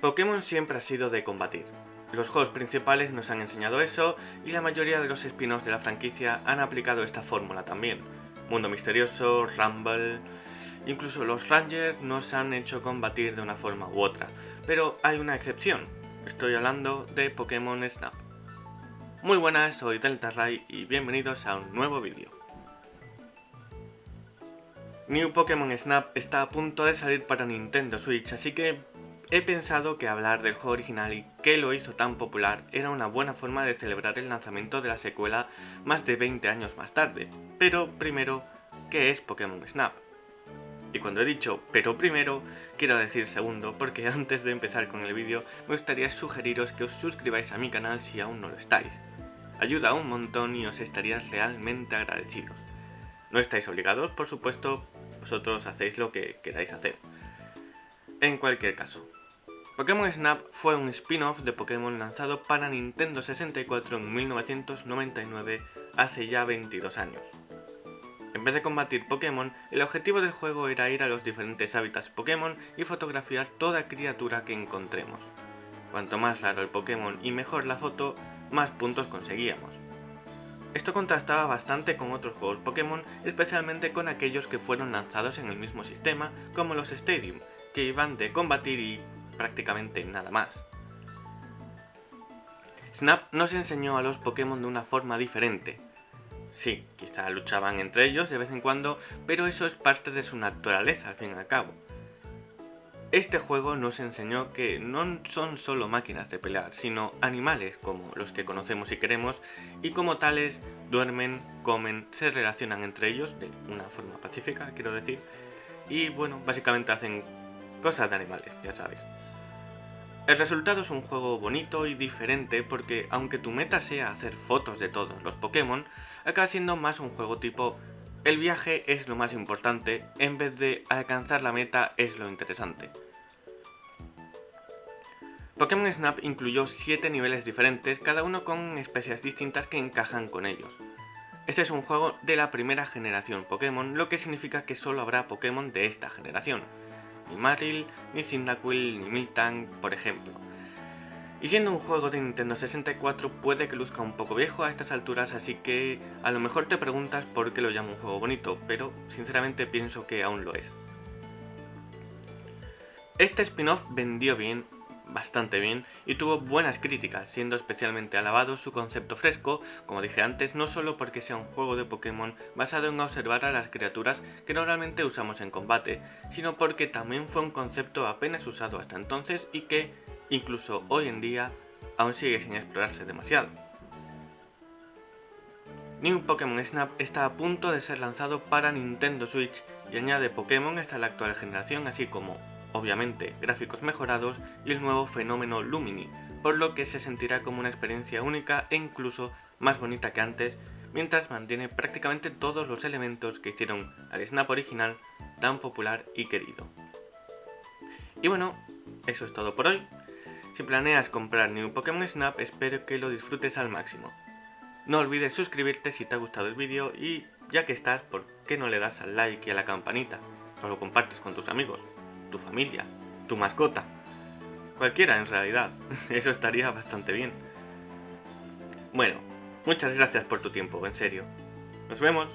Pokémon siempre ha sido de combatir. Los juegos principales nos han enseñado eso y la mayoría de los spin-offs de la franquicia han aplicado esta fórmula también. Mundo Misterioso, Rumble... Incluso los Rangers nos han hecho combatir de una forma u otra, pero hay una excepción. Estoy hablando de Pokémon Snap. Muy buenas, soy Delta y bienvenidos a un nuevo vídeo. New Pokémon Snap está a punto de salir para Nintendo Switch, así que He pensado que hablar del juego original y qué lo hizo tan popular era una buena forma de celebrar el lanzamiento de la secuela más de 20 años más tarde. Pero primero, ¿qué es Pokémon Snap? Y cuando he dicho pero primero, quiero decir segundo, porque antes de empezar con el vídeo me gustaría sugeriros que os suscribáis a mi canal si aún no lo estáis. Ayuda un montón y os estaría realmente agradecidos. No estáis obligados, por supuesto, vosotros hacéis lo que queráis hacer. En cualquier caso, Pokémon Snap fue un spin-off de Pokémon lanzado para Nintendo 64 en 1999, hace ya 22 años. En vez de combatir Pokémon, el objetivo del juego era ir a los diferentes hábitats Pokémon y fotografiar toda criatura que encontremos. Cuanto más raro el Pokémon y mejor la foto, más puntos conseguíamos. Esto contrastaba bastante con otros juegos Pokémon, especialmente con aquellos que fueron lanzados en el mismo sistema, como los Stadium, que iban de combatir y prácticamente nada más. Snap nos enseñó a los Pokémon de una forma diferente. Sí, quizá luchaban entre ellos de vez en cuando, pero eso es parte de su naturaleza al fin y al cabo. Este juego nos enseñó que no son solo máquinas de pelear, sino animales como los que conocemos y queremos, y como tales duermen, comen, se relacionan entre ellos de una forma pacífica, quiero decir, y bueno, básicamente hacen cosas de animales, ya sabes. El resultado es un juego bonito y diferente porque aunque tu meta sea hacer fotos de todos los Pokémon, acaba siendo más un juego tipo el viaje es lo más importante en vez de alcanzar la meta es lo interesante. Pokémon Snap incluyó 7 niveles diferentes, cada uno con especies distintas que encajan con ellos. Este es un juego de la primera generación Pokémon, lo que significa que solo habrá Pokémon de esta generación ni Marill, ni Cyndaquil, ni Miltank, por ejemplo. Y siendo un juego de Nintendo 64 puede que luzca un poco viejo a estas alturas, así que a lo mejor te preguntas por qué lo llamo un juego bonito, pero sinceramente pienso que aún lo es. Este spin-off vendió bien bastante bien y tuvo buenas críticas, siendo especialmente alabado su concepto fresco, como dije antes, no solo porque sea un juego de Pokémon basado en observar a las criaturas que normalmente usamos en combate, sino porque también fue un concepto apenas usado hasta entonces y que, incluso hoy en día, aún sigue sin explorarse demasiado. New Pokémon Snap está a punto de ser lanzado para Nintendo Switch y añade Pokémon hasta la actual generación así como obviamente gráficos mejorados y el nuevo fenómeno Lumini, por lo que se sentirá como una experiencia única e incluso más bonita que antes, mientras mantiene prácticamente todos los elementos que hicieron al Snap original tan popular y querido. Y bueno, eso es todo por hoy. Si planeas comprar New Pokémon Snap, espero que lo disfrutes al máximo. No olvides suscribirte si te ha gustado el vídeo y ya que estás, ¿por qué no le das al like y a la campanita? O lo compartes con tus amigos tu familia, tu mascota. Cualquiera en realidad, eso estaría bastante bien. Bueno, muchas gracias por tu tiempo, en serio. Nos vemos.